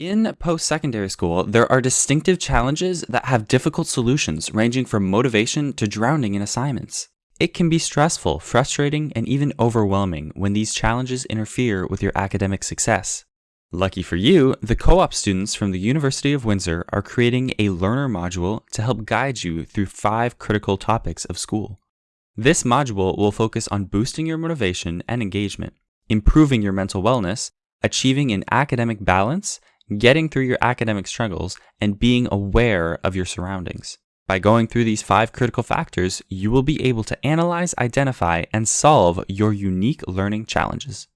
In post secondary school, there are distinctive challenges that have difficult solutions, ranging from motivation to drowning in assignments. It can be stressful, frustrating, and even overwhelming when these challenges interfere with your academic success. Lucky for you, the co op students from the University of Windsor are creating a learner module to help guide you through five critical topics of school. This module will focus on boosting your motivation and engagement, improving your mental wellness, achieving an academic balance, getting through your academic struggles, and being aware of your surroundings. By going through these five critical factors, you will be able to analyze, identify, and solve your unique learning challenges.